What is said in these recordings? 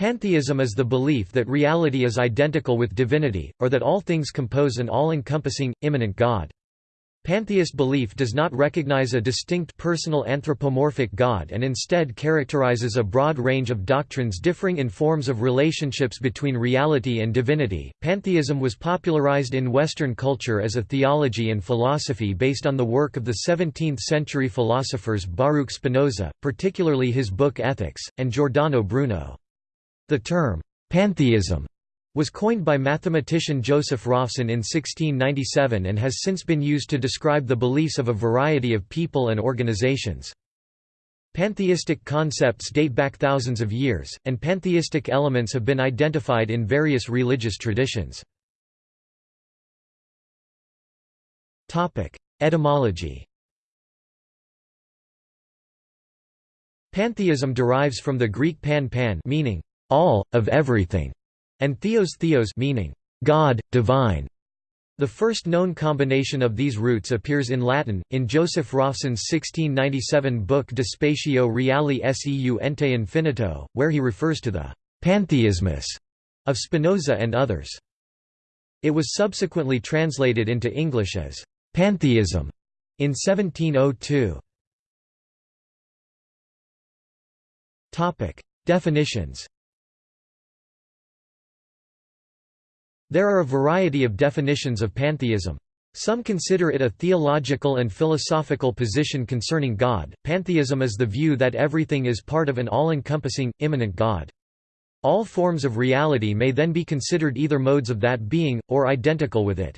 Pantheism is the belief that reality is identical with divinity, or that all things compose an all-encompassing, immanent God. Pantheist belief does not recognize a distinct personal anthropomorphic God and instead characterizes a broad range of doctrines differing in forms of relationships between reality and divinity. Pantheism was popularized in Western culture as a theology and philosophy based on the work of the 17th century philosophers Baruch Spinoza, particularly his book Ethics, and Giordano Bruno. The term, pantheism, was coined by mathematician Joseph Raphson in 1697 and has since been used to describe the beliefs of a variety of people and organizations. Pantheistic concepts date back thousands of years, and pantheistic elements have been identified in various religious traditions. Etymology Pantheism derives from the Greek pan pan meaning all, of everything, and theos theos meaning God, divine. The first known combination of these roots appears in Latin, in Joseph Raphson's 1697 book De Spatio Reali seu ente infinito, where he refers to the «pantheismus» of Spinoza and others. It was subsequently translated into English as «pantheism» in 1702. Definitions There are a variety of definitions of pantheism. Some consider it a theological and philosophical position concerning God. Pantheism is the view that everything is part of an all encompassing, immanent God. All forms of reality may then be considered either modes of that being, or identical with it.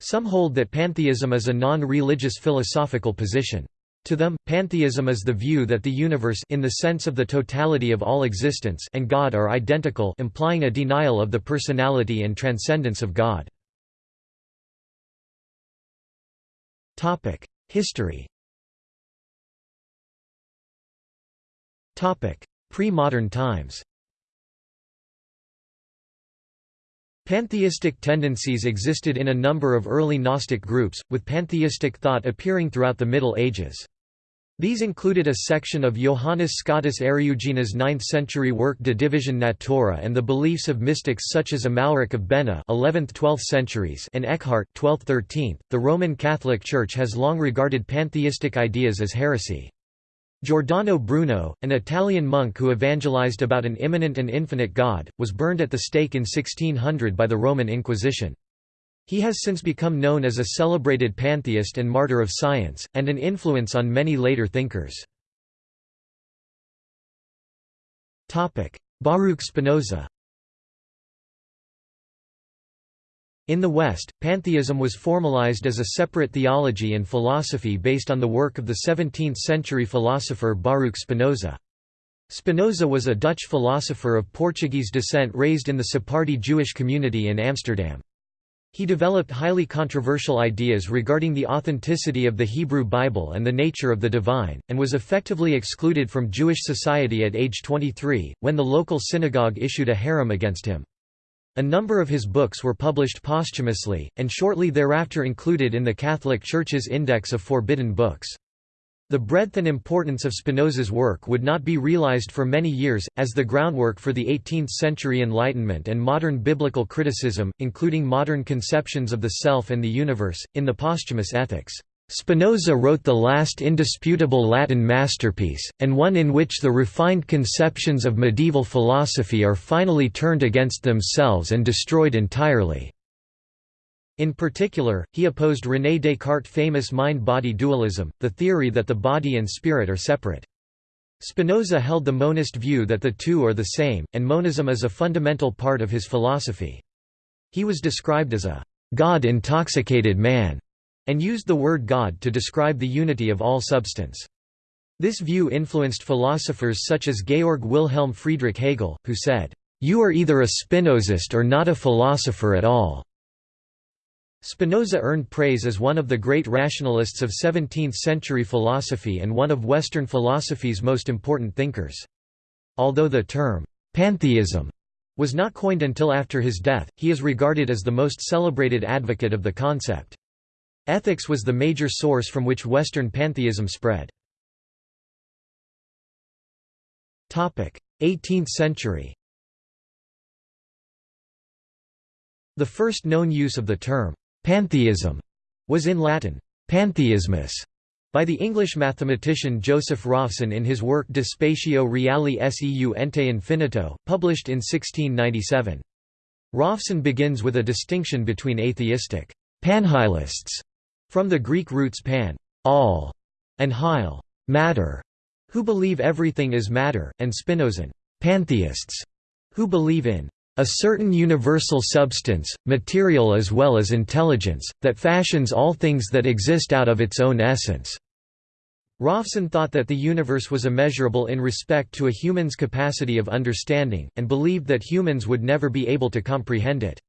Some hold that pantheism is a non religious philosophical position. To them, pantheism is the view that the universe in the sense of the totality of all existence and God are identical implying a denial of the personality and transcendence of God. History Pre-modern times Pantheistic tendencies existed in a number of early Gnostic groups, with pantheistic thought appearing throughout the Middle Ages. These included a section of Johannes Scotus Eriugena's 9th-century work De Divisione Natura and the beliefs of mystics such as Amalric of Bena 11th-12th centuries and Eckhart 12th-13th. The Roman Catholic Church has long regarded pantheistic ideas as heresy. Giordano Bruno, an Italian monk who evangelized about an immanent and infinite God, was burned at the stake in 1600 by the Roman Inquisition. He has since become known as a celebrated pantheist and martyr of science, and an influence on many later thinkers. Baruch Spinoza In the West, pantheism was formalized as a separate theology and philosophy based on the work of the 17th-century philosopher Baruch Spinoza. Spinoza was a Dutch philosopher of Portuguese descent raised in the Sephardi Jewish community in Amsterdam. He developed highly controversial ideas regarding the authenticity of the Hebrew Bible and the nature of the divine, and was effectively excluded from Jewish society at age 23, when the local synagogue issued a herem against him. A number of his books were published posthumously, and shortly thereafter included in the Catholic Church's Index of Forbidden Books. The breadth and importance of Spinoza's work would not be realized for many years, as the groundwork for the 18th-century Enlightenment and modern biblical criticism, including modern conceptions of the self and the universe, in the posthumous ethics. Spinoza wrote the last indisputable Latin masterpiece, and one in which the refined conceptions of medieval philosophy are finally turned against themselves and destroyed entirely. In particular, he opposed René Descartes' famous mind-body dualism, the theory that the body and spirit are separate. Spinoza held the monist view that the two are the same, and monism is a fundamental part of his philosophy. He was described as a God-intoxicated man and used the word God to describe the unity of all substance. This view influenced philosophers such as Georg Wilhelm Friedrich Hegel, who said, "...you are either a Spinozist or not a philosopher at all." Spinoza earned praise as one of the great rationalists of 17th-century philosophy and one of Western philosophy's most important thinkers. Although the term, "'pantheism' was not coined until after his death, he is regarded as the most celebrated advocate of the concept. Ethics was the major source from which Western pantheism spread. 18th century The first known use of the term, pantheism, was in Latin, pantheismus, by the English mathematician Joseph Raphson in his work De Spatio Reali Seu Ente Infinito, published in 1697. Raphson begins with a distinction between atheistic panhylists from the Greek roots pan all, and hyle matter, who believe everything is matter, and Spinozan pantheists, who believe in a certain universal substance, material as well as intelligence, that fashions all things that exist out of its own essence. Raphson thought that the universe was immeasurable in respect to a human's capacity of understanding, and believed that humans would never be able to comprehend it.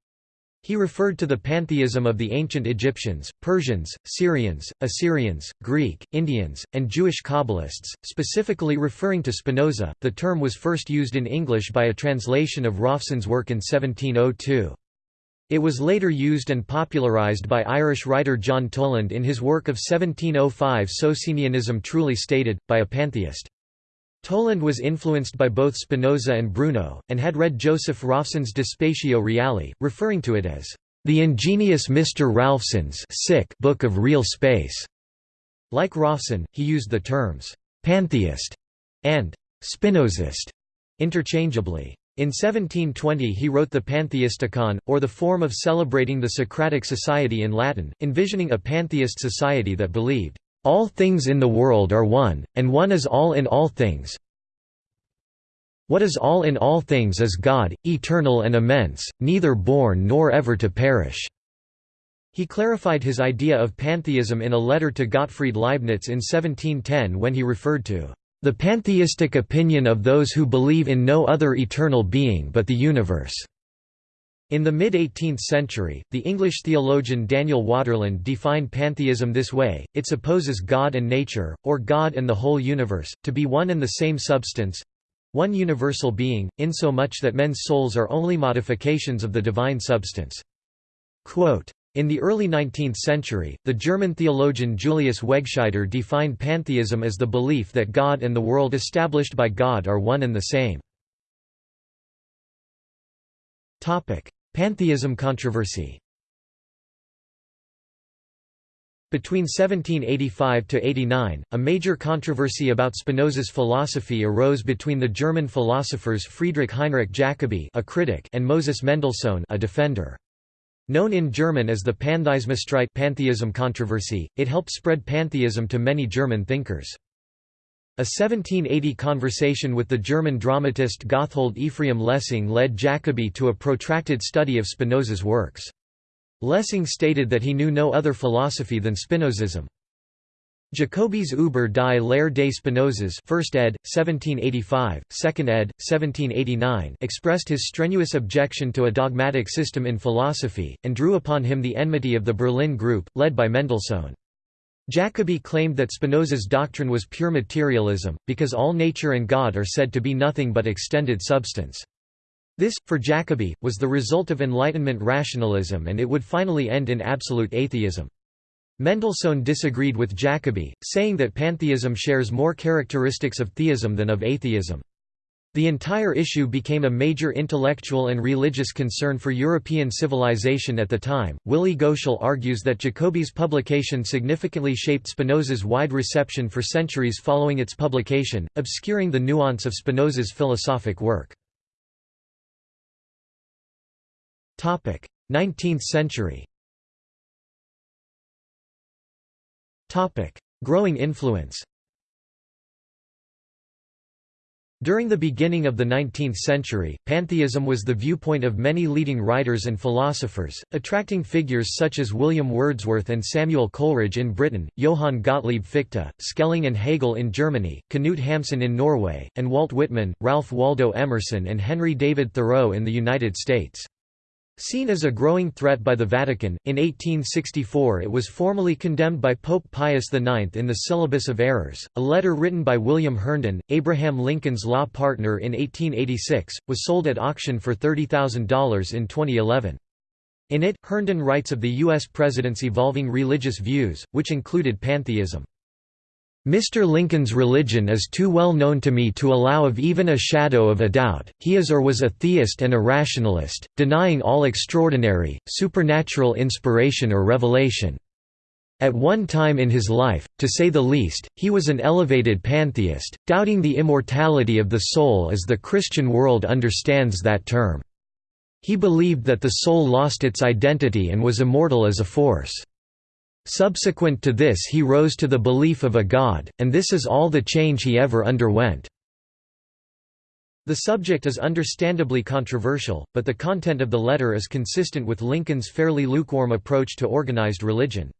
He referred to the pantheism of the ancient Egyptians, Persians, Syrians, Assyrians, Greek, Indians, and Jewish Kabbalists, specifically referring to Spinoza. The term was first used in English by a translation of Raphson's work in 1702. It was later used and popularized by Irish writer John Toland in his work of 1705 Socinianism Truly Stated, by a pantheist. Toland was influenced by both Spinoza and Bruno, and had read Joseph Raphson's De Spatio Reali, referring to it as, "...the ingenious Mr. Ralphson's book of real space." Like Raphson, he used the terms, "...pantheist", and "...Spinozist", interchangeably. In 1720 he wrote the Pantheisticon, or the form of celebrating the Socratic society in Latin, envisioning a pantheist society that believed, "...all things in the world are one, and one is all in all things what is all in all things is God, eternal and immense, neither born nor ever to perish." He clarified his idea of pantheism in a letter to Gottfried Leibniz in 1710 when he referred to the pantheistic opinion of those who believe in no other eternal being but the universe. In the mid-18th century, the English theologian Daniel Waterland defined pantheism this way, it supposes God and nature, or God and the whole universe, to be one and the same substance—one universal being, insomuch that men's souls are only modifications of the divine substance. Quote, in the early 19th century, the German theologian Julius Wegscheider defined pantheism as the belief that God and the world established by God are one and the same. Pantheism controversy Between 1785–89, a major controversy about Spinoza's philosophy arose between the German philosophers Friedrich Heinrich Jacobi a critic and Moses Mendelssohn a defender. Known in German as the pantheism controversy, it helped spread pantheism to many German thinkers. A 1780 conversation with the German dramatist Gotthold Ephraim Lessing led Jacobi to a protracted study of Spinoza's works. Lessing stated that he knew no other philosophy than Spinozism. Jacobi's Über die Lehre des Spinozas 1st ed., 1785, 2nd ed., 1789 expressed his strenuous objection to a dogmatic system in philosophy, and drew upon him the enmity of the Berlin group, led by Mendelssohn. Jacobi claimed that Spinoza's doctrine was pure materialism, because all nature and God are said to be nothing but extended substance. This, for Jacobi, was the result of Enlightenment rationalism and it would finally end in absolute atheism. Mendelssohn disagreed with Jacobi, saying that pantheism shares more characteristics of theism than of atheism. The entire issue became a major intellectual and religious concern for European civilization at the time. Willi Goetschel argues that Jacobi's publication significantly shaped Spinoza's wide reception for centuries following its publication, obscuring the nuance of Spinoza's philosophic work. 19th century Growing influence During the beginning of the 19th century, pantheism was the viewpoint of many leading writers and philosophers, attracting figures such as William Wordsworth and Samuel Coleridge in Britain, Johann Gottlieb Fichte, Schelling and Hegel in Germany, Knut Hamsun in Norway, and Walt Whitman, Ralph Waldo Emerson and Henry David Thoreau in the United States. Seen as a growing threat by the Vatican, in 1864 it was formally condemned by Pope Pius IX in the Syllabus of Errors. A letter written by William Herndon, Abraham Lincoln's law partner in 1886, was sold at auction for $30,000 in 2011. In it, Herndon writes of the U.S. president's evolving religious views, which included pantheism. Mr. Lincoln's religion is too well known to me to allow of even a shadow of a doubt, he is or was a theist and a rationalist, denying all extraordinary, supernatural inspiration or revelation. At one time in his life, to say the least, he was an elevated pantheist, doubting the immortality of the soul as the Christian world understands that term. He believed that the soul lost its identity and was immortal as a force. Subsequent to this he rose to the belief of a God, and this is all the change he ever underwent. The subject is understandably controversial, but the content of the letter is consistent with Lincoln's fairly lukewarm approach to organized religion.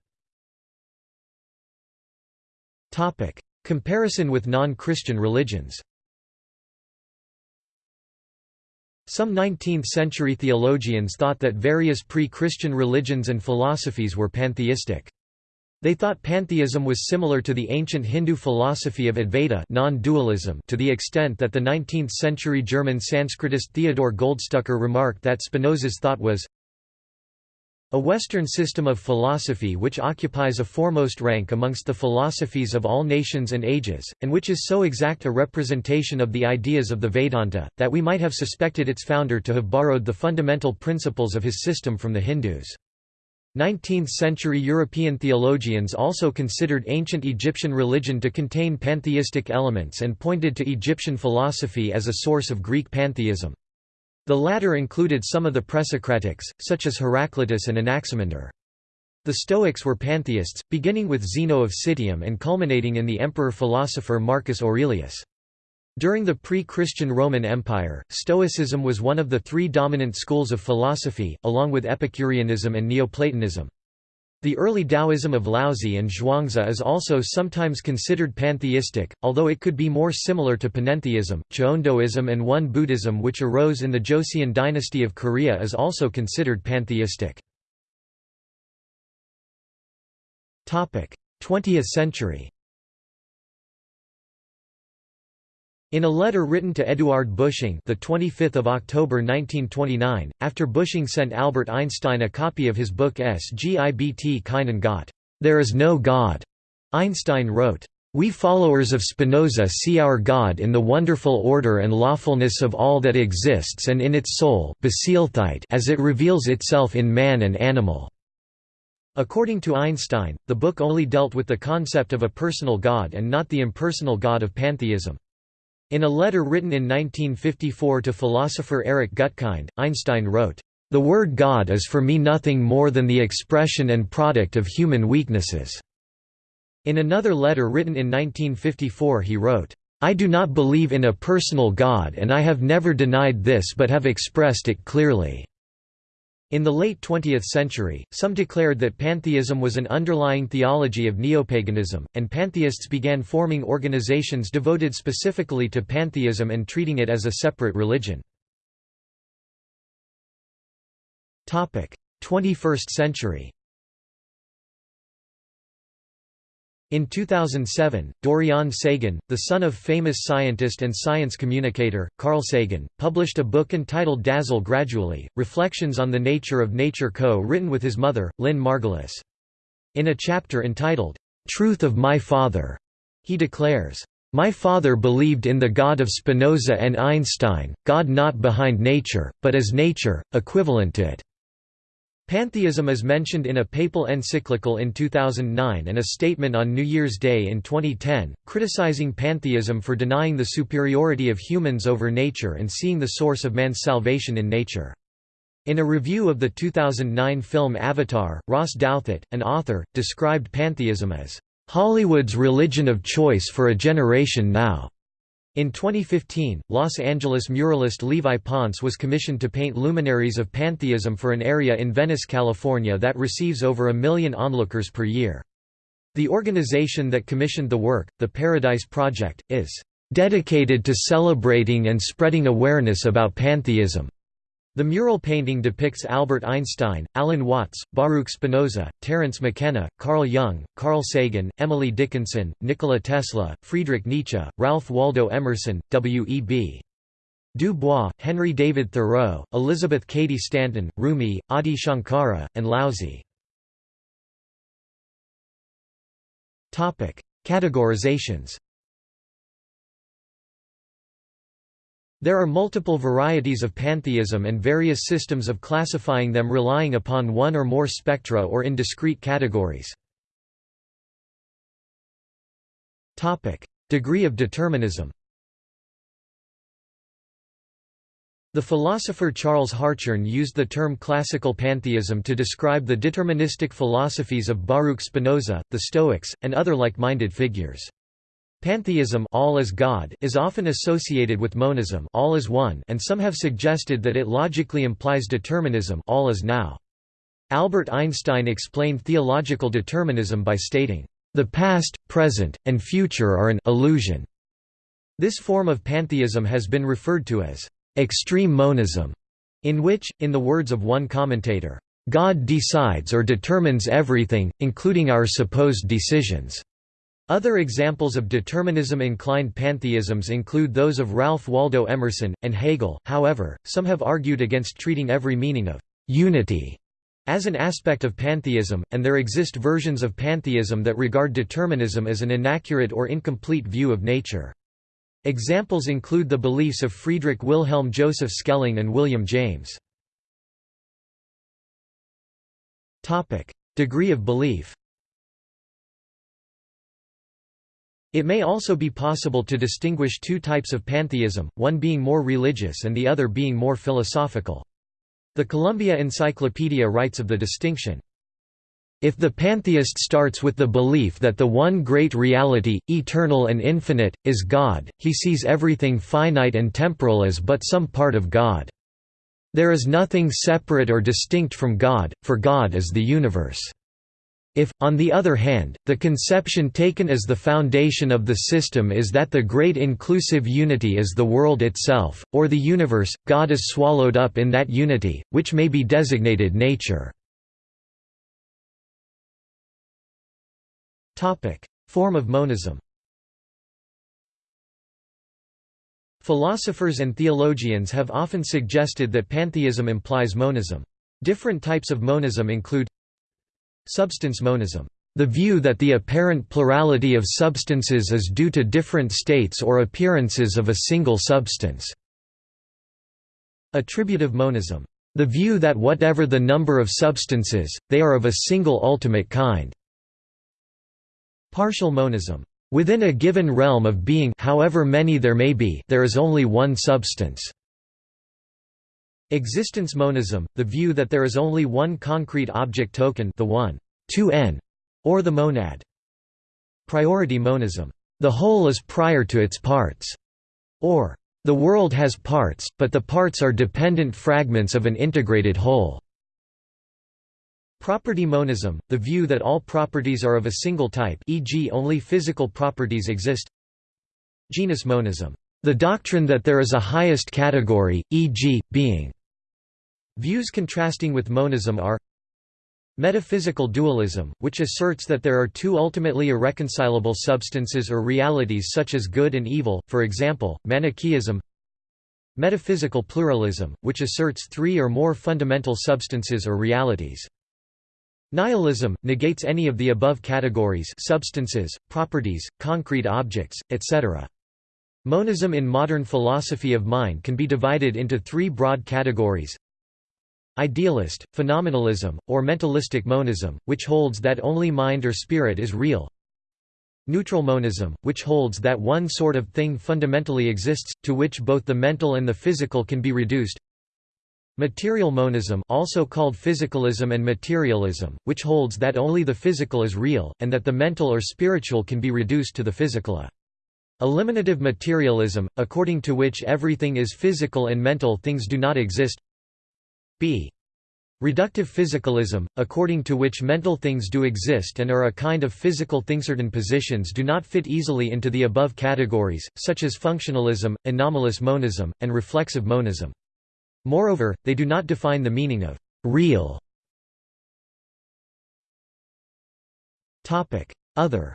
Comparison with non-Christian religions Some 19th-century theologians thought that various pre-Christian religions and philosophies were pantheistic. They thought pantheism was similar to the ancient Hindu philosophy of Advaita non-dualism to the extent that the 19th-century German Sanskritist Theodor Goldstucker remarked that Spinoza's thought was a Western system of philosophy which occupies a foremost rank amongst the philosophies of all nations and ages, and which is so exact a representation of the ideas of the Vedanta, that we might have suspected its founder to have borrowed the fundamental principles of his system from the Hindus. 19th-century European theologians also considered ancient Egyptian religion to contain pantheistic elements and pointed to Egyptian philosophy as a source of Greek pantheism. The latter included some of the Presocratics, such as Heraclitus and Anaximander. The Stoics were pantheists, beginning with Zeno of Citium and culminating in the emperor-philosopher Marcus Aurelius. During the pre-Christian Roman Empire, Stoicism was one of the three dominant schools of philosophy, along with Epicureanism and Neoplatonism. The early Taoism of Laozi and Zhuangzi is also sometimes considered pantheistic, although it could be more similar to panentheism. Cheondoism and Won Buddhism, which arose in the Joseon dynasty of Korea, is also considered pantheistic. 20th century In a letter written to Eduard Busching, the 25th of October 1929, after Busching sent Albert Einstein a copy of his book Es gibt keinen Gott, There is no God, Einstein wrote, "We followers of Spinoza see our God in the wonderful order and lawfulness of all that exists and in its soul as it reveals itself in man and animal." According to Einstein, the book only dealt with the concept of a personal God and not the impersonal God of pantheism. In a letter written in 1954 to philosopher Eric Gutkind, Einstein wrote, "...the word God is for me nothing more than the expression and product of human weaknesses." In another letter written in 1954 he wrote, I do not believe in a personal God and I have never denied this but have expressed it clearly. In the late 20th century, some declared that pantheism was an underlying theology of neopaganism, and pantheists began forming organizations devoted specifically to pantheism and treating it as a separate religion. 21st century In 2007, Dorian Sagan, the son of famous scientist and science communicator, Carl Sagan, published a book entitled Dazzle Gradually, Reflections on the Nature of Nature co-written with his mother, Lynn Margulis. In a chapter entitled, "'Truth of My Father' he declares, "'My father believed in the God of Spinoza and Einstein, God not behind nature, but as nature, equivalent to it. Pantheism is mentioned in a papal encyclical in 2009 and a statement on New Year's Day in 2010, criticizing pantheism for denying the superiority of humans over nature and seeing the source of man's salvation in nature. In a review of the 2009 film Avatar, Ross Douthat, an author, described pantheism as, "...Hollywood's religion of choice for a generation now." In 2015, Los Angeles muralist Levi Ponce was commissioned to paint luminaries of pantheism for an area in Venice, California that receives over a million onlookers per year. The organization that commissioned the work, the Paradise Project, is dedicated to celebrating and spreading awareness about pantheism. The mural painting depicts Albert Einstein, Alan Watts, Baruch Spinoza, Terence McKenna, Carl Jung, Carl Sagan, Emily Dickinson, Nikola Tesla, Friedrich Nietzsche, Ralph Waldo Emerson, W.E.B. Du Bois, Henry David Thoreau, Elizabeth Cady Stanton, Rumi, Adi Shankara, and Laozi. Categorizations There are multiple varieties of pantheism and various systems of classifying them relying upon one or more spectra or in discrete categories. Degree of determinism The philosopher Charles Hartshorne used the term classical pantheism to describe the deterministic philosophies of Baruch Spinoza, the Stoics, and other like-minded figures. Pantheism all is, God is often associated with monism all is one and some have suggested that it logically implies determinism all is now. Albert Einstein explained theological determinism by stating, "...the past, present, and future are an illusion." This form of pantheism has been referred to as extreme monism, in which, in the words of one commentator, God decides or determines everything, including our supposed decisions. Other examples of determinism-inclined pantheisms include those of Ralph Waldo Emerson, and Hegel, however, some have argued against treating every meaning of «unity» as an aspect of pantheism, and there exist versions of pantheism that regard determinism as an inaccurate or incomplete view of nature. Examples include the beliefs of Friedrich Wilhelm Joseph Schelling and William James. Degree of belief It may also be possible to distinguish two types of pantheism, one being more religious and the other being more philosophical. The Columbia Encyclopedia writes of the distinction, if the pantheist starts with the belief that the one great reality, eternal and infinite, is God, he sees everything finite and temporal as but some part of God. There is nothing separate or distinct from God, for God is the universe. If, on the other hand, the conception taken as the foundation of the system is that the great inclusive unity is the world itself, or the universe, God is swallowed up in that unity, which may be designated nature. Form of monism Philosophers and theologians have often suggested that pantheism implies monism. Different types of monism include Substance monism, the view that the apparent plurality of substances is due to different states or appearances of a single substance. Attributive monism, the view that whatever the number of substances, they are of a single ultimate kind. Partial monism. Within a given realm of being however many there may be there is only one substance. Existence monism, the view that there is only one concrete object token the one, 2n, or the monad. Priority monism. The whole is prior to its parts. Or, the world has parts, but the parts are dependent fragments of an integrated whole. Property monism, the view that all properties are of a single type e.g. only physical properties exist Genus monism, the doctrine that there is a highest category, e.g., being. Views contrasting with monism are Metaphysical dualism, which asserts that there are two ultimately irreconcilable substances or realities such as good and evil, for example, Manichaeism Metaphysical pluralism, which asserts three or more fundamental substances or realities. Nihilism, negates any of the above categories substances, properties, concrete objects, etc. Monism in modern philosophy of mind can be divided into three broad categories Idealist, phenomenalism, or mentalistic monism, which holds that only mind or spirit is real Neutral monism, which holds that one sort of thing fundamentally exists, to which both the mental and the physical can be reduced Material monism also called physicalism and materialism, which holds that only the physical is real, and that the mental or spiritual can be reduced to the physical. Eliminative materialism, according to which everything is physical and mental things do not exist b. Reductive physicalism, according to which mental things do exist and are a kind of physical thing. Certain positions do not fit easily into the above categories, such as functionalism, anomalous monism, and reflexive monism. Moreover, they do not define the meaning of «real». Other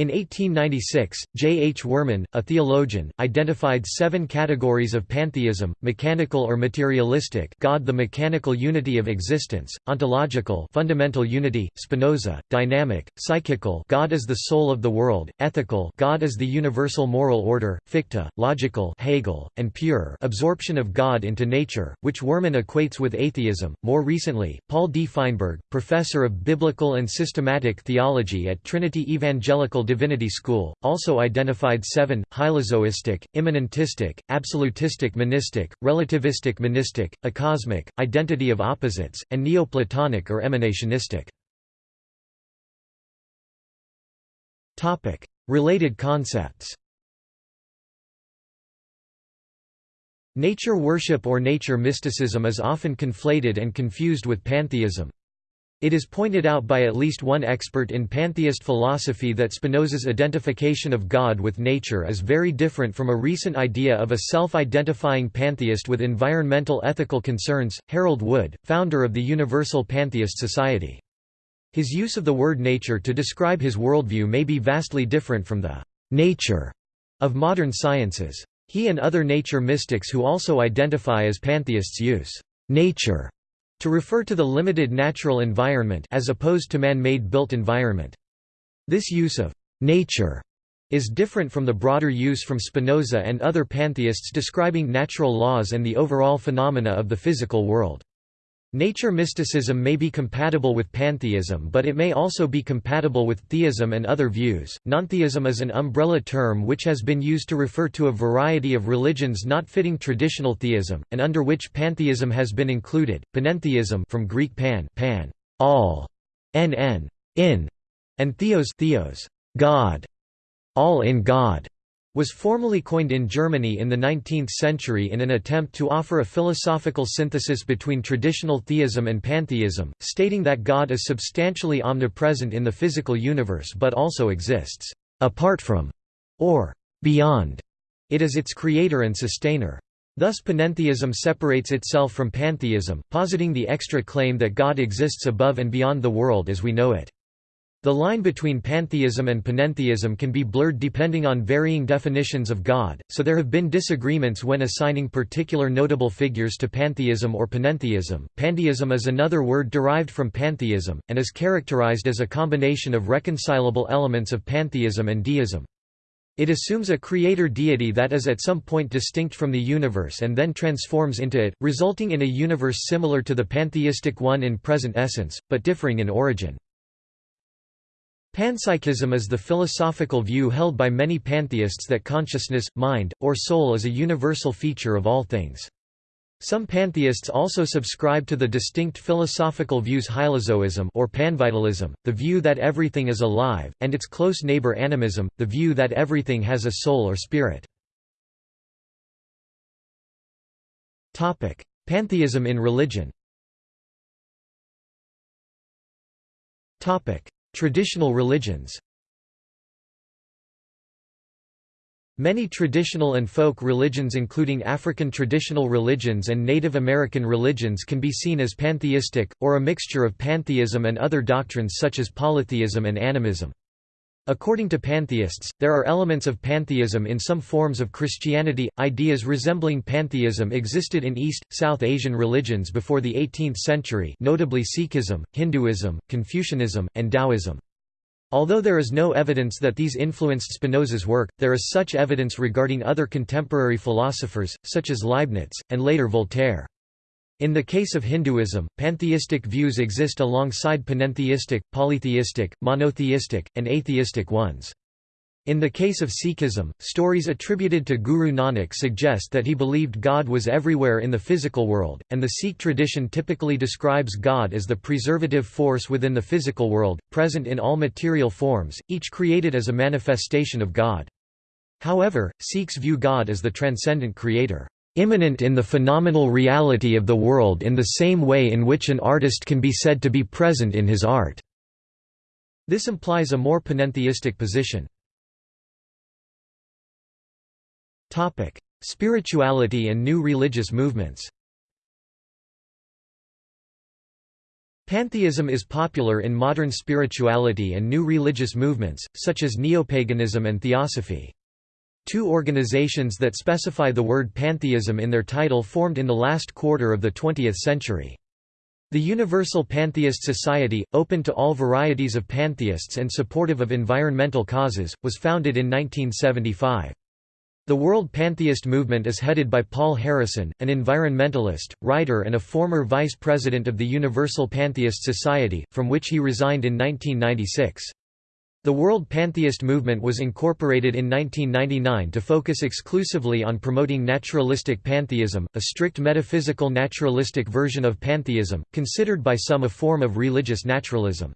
In 1896, J. H. Worman, a theologian, identified seven categories of pantheism, mechanical or materialistic God the mechanical unity of existence, ontological fundamental unity, Spinoza, dynamic, psychical God is the soul of the world, ethical God is the universal moral order, Fichte, logical Hegel, and pure absorption of God into nature, which Worman equates with atheism. More recently, Paul D. Feinberg, professor of biblical and systematic theology at Trinity Evangelical Divinity School, also identified seven, hylozoistic, immanentistic, absolutistic monistic, relativistic monistic, acosmic, identity of opposites, and Neoplatonic or emanationistic. Related concepts Nature worship or nature mysticism is often conflated and confused with pantheism. It is pointed out by at least one expert in pantheist philosophy that Spinoza's identification of God with nature is very different from a recent idea of a self-identifying pantheist with environmental ethical concerns, Harold Wood, founder of the Universal Pantheist Society. His use of the word nature to describe his worldview may be vastly different from the nature of modern sciences. He and other nature mystics who also identify as pantheists use nature to refer to the limited natural environment as opposed to man-made built environment. This use of nature is different from the broader use from Spinoza and other pantheists describing natural laws and the overall phenomena of the physical world. Nature mysticism may be compatible with pantheism, but it may also be compatible with theism and other views. Nontheism is an umbrella term which has been used to refer to a variety of religions not fitting traditional theism, and under which pantheism has been included. Panentheism from Greek pan, pan, all, nn, in, and theos, theos, God, all in God was formally coined in Germany in the 19th century in an attempt to offer a philosophical synthesis between traditional theism and pantheism, stating that God is substantially omnipresent in the physical universe but also exists apart from or beyond it as its creator and sustainer. Thus panentheism separates itself from pantheism, positing the extra claim that God exists above and beyond the world as we know it. The line between pantheism and panentheism can be blurred depending on varying definitions of God, so there have been disagreements when assigning particular notable figures to pantheism or panentheism. Pandeism is another word derived from pantheism, and is characterized as a combination of reconcilable elements of pantheism and deism. It assumes a creator deity that is at some point distinct from the universe and then transforms into it, resulting in a universe similar to the pantheistic one in present essence, but differing in origin. Panpsychism is the philosophical view held by many pantheists that consciousness, mind, or soul is a universal feature of all things. Some pantheists also subscribe to the distinct philosophical views hylozoism or panvitalism, the view that everything is alive, and its close neighbor animism, the view that everything has a soul or spirit. Pantheism in religion Traditional religions Many traditional and folk religions including African traditional religions and Native American religions can be seen as pantheistic, or a mixture of pantheism and other doctrines such as polytheism and animism. According to pantheists, there are elements of pantheism in some forms of Christianity. Ideas resembling pantheism existed in East, South Asian religions before the 18th century, notably Sikhism, Hinduism, Confucianism, and Taoism. Although there is no evidence that these influenced Spinoza's work, there is such evidence regarding other contemporary philosophers, such as Leibniz, and later Voltaire. In the case of Hinduism, pantheistic views exist alongside panentheistic, polytheistic, monotheistic, and atheistic ones. In the case of Sikhism, stories attributed to Guru Nanak suggest that he believed God was everywhere in the physical world, and the Sikh tradition typically describes God as the preservative force within the physical world, present in all material forms, each created as a manifestation of God. However, Sikhs view God as the transcendent creator immanent in the phenomenal reality of the world in the same way in which an artist can be said to be present in his art." This implies a more panentheistic position. Spirituality and new religious movements Pantheism is popular in modern spirituality and new religious movements, such as neopaganism and theosophy. Two organizations that specify the word pantheism in their title formed in the last quarter of the 20th century. The Universal Pantheist Society, open to all varieties of pantheists and supportive of environmental causes, was founded in 1975. The World Pantheist Movement is headed by Paul Harrison, an environmentalist, writer and a former vice president of the Universal Pantheist Society, from which he resigned in 1996. The World Pantheist Movement was incorporated in 1999 to focus exclusively on promoting naturalistic pantheism, a strict metaphysical naturalistic version of pantheism, considered by some a form of religious naturalism.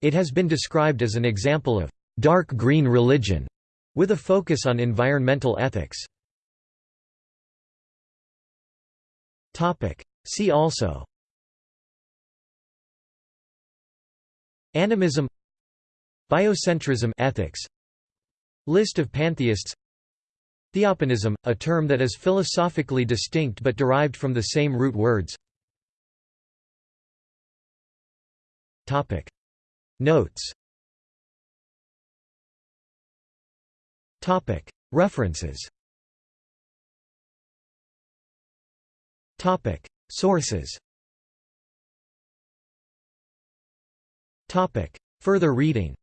It has been described as an example of «dark green religion» with a focus on environmental ethics. See also Animism Biocentrism ethics. List of pantheists. Theopanism, a term that is philosophically distinct but derived from the same root words. Notes. References. Sources. Further reading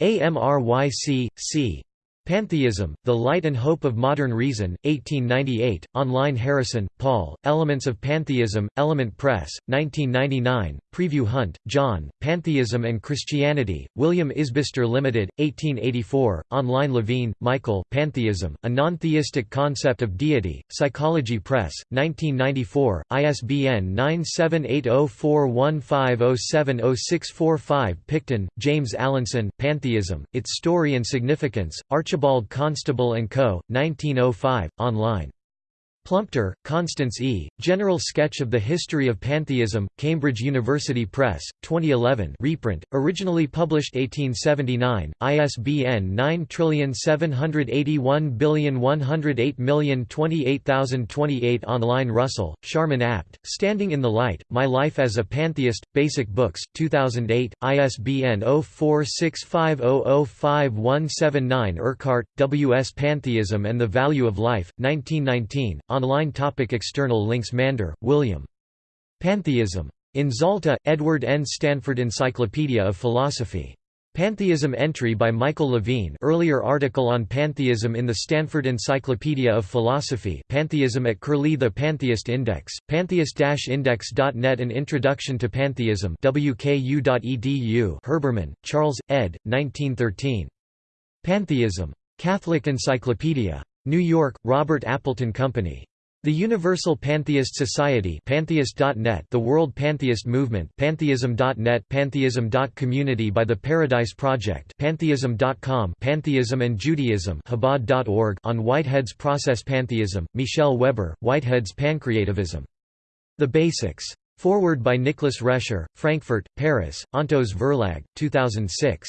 AMRYC, C. Pantheism, The Light and Hope of Modern Reason, 1898, online Harrison, Paul, Elements of Pantheism, Element Press, 1999, Preview Hunt, John, Pantheism and Christianity, William Isbister Limited, 1884, online Levine, Michael, Pantheism, A Non-Theistic Concept of Deity, Psychology Press, 1994, ISBN 9780415070645 Picton, James Allinson, Pantheism, Its Story and Significance, Archibald Archibald Constable & Co., 1905, online Plumptre, Constance E., General Sketch of the History of Pantheism, Cambridge University Press, 2011 reprint, originally published 1879, ISBN 9781108028028 Online Russell, Sharman Apt, Standing in the Light, My Life as a Pantheist, Basic Books, 2008, ISBN 0465005179 Urquhart, W. S. Pantheism and the Value of Life, 1919, Online topic External links Mander, William. Pantheism. In Zalta, Edward N. Stanford Encyclopedia of Philosophy. Pantheism entry by Michael Levine earlier article on pantheism in the Stanford Encyclopedia of Philosophy Pantheism at Curlie The Pantheist Index, pantheist-index.net An Introduction to Pantheism wku.edu Herbermann, Charles, ed. 1913. Pantheism. Catholic Encyclopedia. New York, Robert Appleton Company. The Universal Pantheist Society Pantheist.net The World Pantheist Movement Pantheism.net Pantheism.community by the Paradise Project Pantheism.com Pantheism and Judaism Chabad.org On Whitehead's Process Pantheism, Michel Weber, Whitehead's Pancreativism. The Basics. Forward by Nicholas Rescher, Frankfurt, Paris, Ontos Verlag, 2006.